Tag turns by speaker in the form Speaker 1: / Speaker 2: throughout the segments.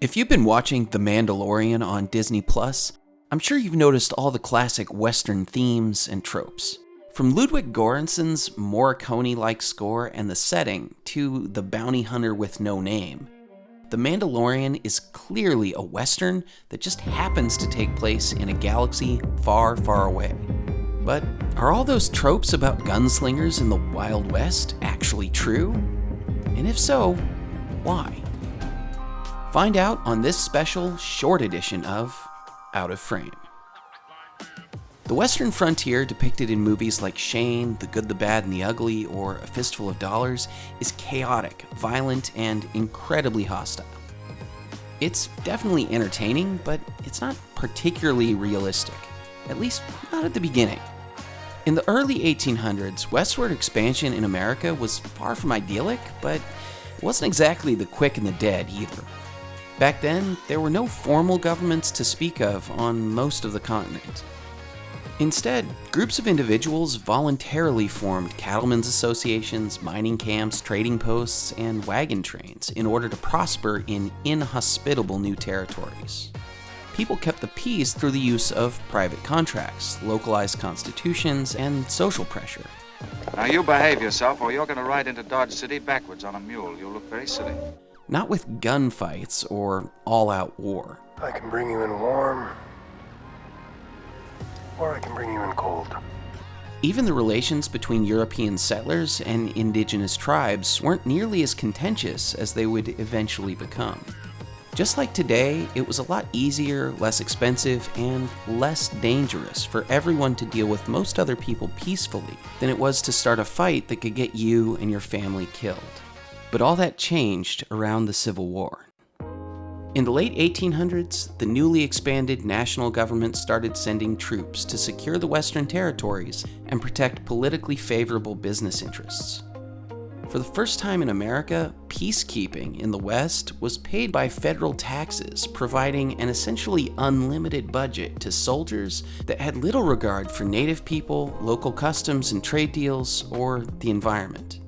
Speaker 1: If you've been watching The Mandalorian on Disney Plus, I'm sure you've noticed all the classic Western themes and tropes. From Ludwig Göransson's Morricone-like score and the setting to The Bounty Hunter with No Name, The Mandalorian is clearly a Western that just happens to take place in a galaxy far, far away. But are all those tropes about gunslingers in the Wild West actually true? And if so, why? Find out on this special short edition of Out of Frame. The Western frontier, depicted in movies like Shane, The Good, the Bad, and the Ugly, or A Fistful of Dollars, is chaotic, violent, and incredibly hostile. It's definitely entertaining, but it's not particularly realistic, at least not at the beginning. In the early 1800s, westward expansion in America was far from idyllic, but it wasn't exactly the quick and the dead either. Back then, there were no formal governments to speak of on most of the continent. Instead, groups of individuals voluntarily formed cattlemen's associations, mining camps, trading posts, and wagon trains in order to prosper in inhospitable new territories. People kept the peace through the use of private contracts, localized constitutions, and social pressure.
Speaker 2: Now you behave yourself or you're going to ride into Dodge City backwards on a mule. You'll look very silly
Speaker 1: not with gunfights or all out war.
Speaker 3: I can bring you in warm, or I can bring you in cold.
Speaker 1: Even the relations between European settlers and indigenous tribes weren't nearly as contentious as they would eventually become. Just like today, it was a lot easier, less expensive, and less dangerous for everyone to deal with most other people peacefully than it was to start a fight that could get you and your family killed. But all that changed around the Civil War. In the late 1800s, the newly expanded national government started sending troops to secure the Western territories and protect politically favorable business interests. For the first time in America, peacekeeping in the West was paid by federal taxes, providing an essentially unlimited budget to soldiers that had little regard for native people, local customs and trade deals, or the environment.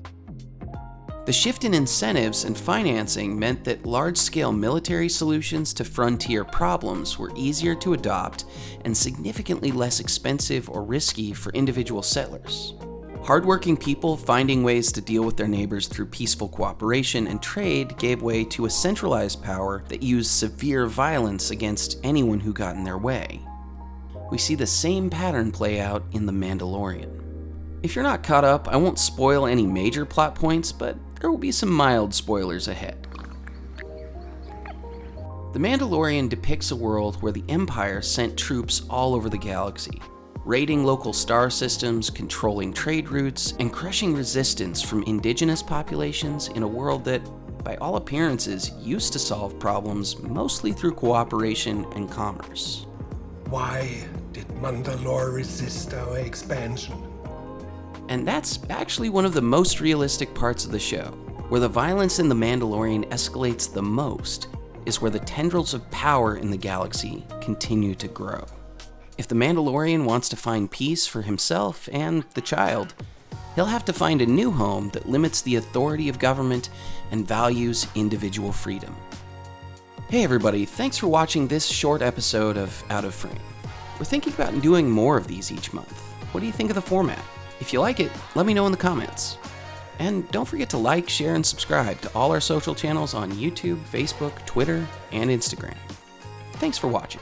Speaker 1: The shift in incentives and financing meant that large-scale military solutions to frontier problems were easier to adopt and significantly less expensive or risky for individual settlers. Hardworking people finding ways to deal with their neighbors through peaceful cooperation and trade gave way to a centralized power that used severe violence against anyone who got in their way. We see the same pattern play out in The Mandalorian. If you're not caught up, I won't spoil any major plot points, but there will be some mild spoilers ahead. The Mandalorian depicts a world where the Empire sent troops all over the galaxy, raiding local star systems, controlling trade routes, and crushing resistance from indigenous populations in a world that, by all appearances, used to solve problems mostly through cooperation and commerce.
Speaker 3: Why did Mandalore resist our expansion?
Speaker 1: And that's actually one of the most realistic parts of the show. Where the violence in The Mandalorian escalates the most is where the tendrils of power in the galaxy continue to grow. If the Mandalorian wants to find peace for himself and the child, he'll have to find a new home that limits the authority of government and values individual freedom. Hey everybody, thanks for watching this short episode of Out of Frame. We're thinking about doing more of these each month. What do you think of the format? If you like it, let me know in the comments. And don't forget to like, share, and subscribe to all our social channels on YouTube, Facebook, Twitter, and Instagram. Thanks for watching.